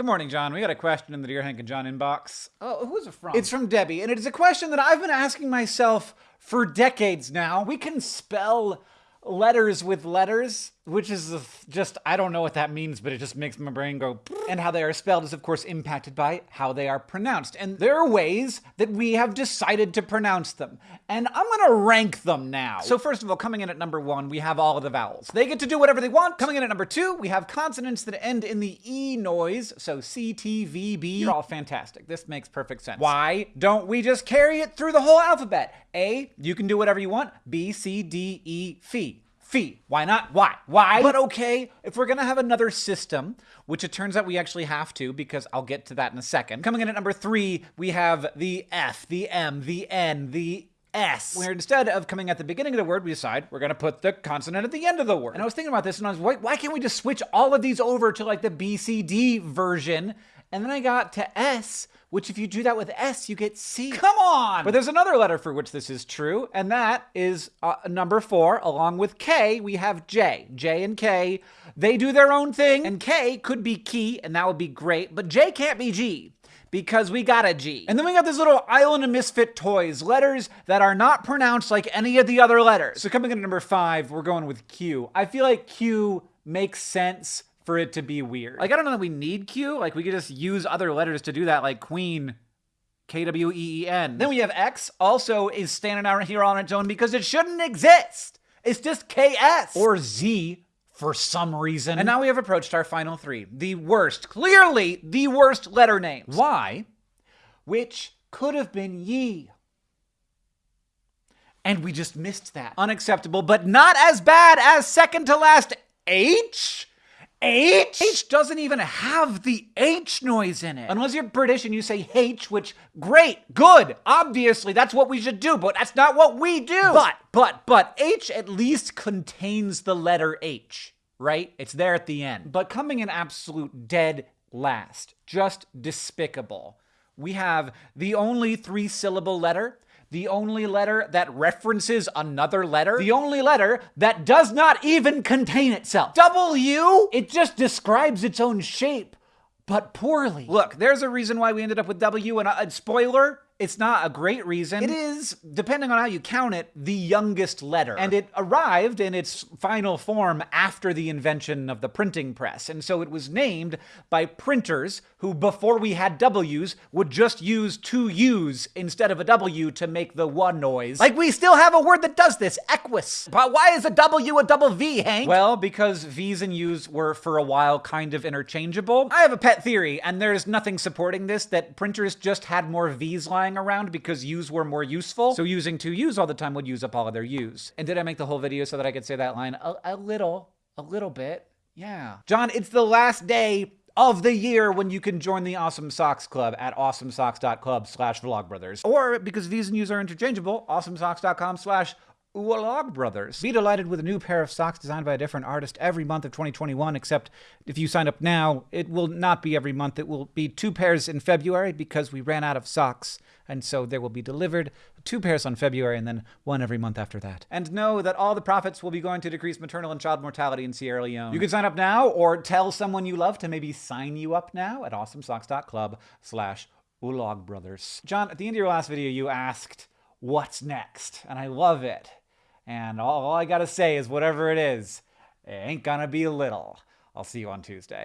Good morning, John. We got a question in the Dear Hank and John inbox. Oh, who's it from? It's from Debbie, and it is a question that I've been asking myself for decades now. We can spell letters with letters, which is just, I don't know what that means, but it just makes my brain go. And how they are spelled is, of course, impacted by how they are pronounced. And there are ways that we have decided to pronounce them. And I'm going to rank them now. So, first of all, coming in at number one, we have all of the vowels. They get to do whatever they want. Coming in at number two, we have consonants that end in the E noise. So, C, T, V, B. You're all fantastic. This makes perfect sense. Why don't we just carry it through the whole alphabet? A, you can do whatever you want. B, C, D, E, Phi fee. Why not? Why? Why? But okay, if we're gonna have another system, which it turns out we actually have to, because I'll get to that in a second. Coming in at number three, we have the F, the M, the N, the S. Where instead of coming at the beginning of the word, we decide we're gonna put the consonant at the end of the word. And I was thinking about this and I was like, why can't we just switch all of these over to like the BCD version? And then I got to S, which if you do that with S, you get C. Come on! But there's another letter for which this is true, and that is uh, number four. Along with K, we have J. J and K, they do their own thing, and K could be key, and that would be great, but J can't be G because we got a G. And then we got this little Island of Misfit Toys, letters that are not pronounced like any of the other letters. So coming in at number five, we're going with Q. I feel like Q makes sense for it to be weird. Like, I don't know that we need Q. Like, we could just use other letters to do that, like Queen, K W E E N. Then we have X, also is standing out here on its own because it shouldn't exist. It's just KS. Or Z for some reason. And now we have approached our final three. The worst, clearly the worst letter names. Why? which could have been Yi. And we just missed that. Unacceptable, but not as bad as second to last H? H? H doesn't even have the H noise in it. Unless you're British and you say H, which, great, good, obviously, that's what we should do, but that's not what we do. But, but, but, H at least contains the letter H, right? It's there at the end. But coming in absolute dead last, just despicable, we have the only three syllable letter the only letter that references another letter, the only letter that does not even contain itself. W, it just describes its own shape, but poorly. Look, there's a reason why we ended up with W, and uh, a spoiler, it's not a great reason. It is, depending on how you count it, the youngest letter. And it arrived in its final form after the invention of the printing press. And so it was named by printers who, before we had W's, would just use two U's instead of a W to make the one noise. Like we still have a word that does this, equus. But why is a W a double V, Hank? Well, because V's and U's were for a while kind of interchangeable. I have a pet theory, and there's nothing supporting this, that printers just had more V's lying around because U's were more useful. So using two U's all the time would use up all of their U's. And did I make the whole video so that I could say that line? A, a little, a little bit. Yeah. John, it's the last day of the year when you can join the Awesome Socks Club at awesomesocks.club slash vlogbrothers. Or because V's and U's are interchangeable, awesomesocks.com slash Ualog Brothers. Be delighted with a new pair of socks designed by a different artist every month of 2021, except if you sign up now, it will not be every month. It will be two pairs in February because we ran out of socks. And so there will be delivered two pairs on February and then one every month after that. And know that all the profits will be going to decrease maternal and child mortality in Sierra Leone. You can sign up now or tell someone you love to maybe sign you up now at awesomesocks.club slash Ulog Brothers. John, at the end of your last video, you asked, what's next? And I love it. And all, all I gotta say is whatever it is, it ain't gonna be little. I'll see you on Tuesday.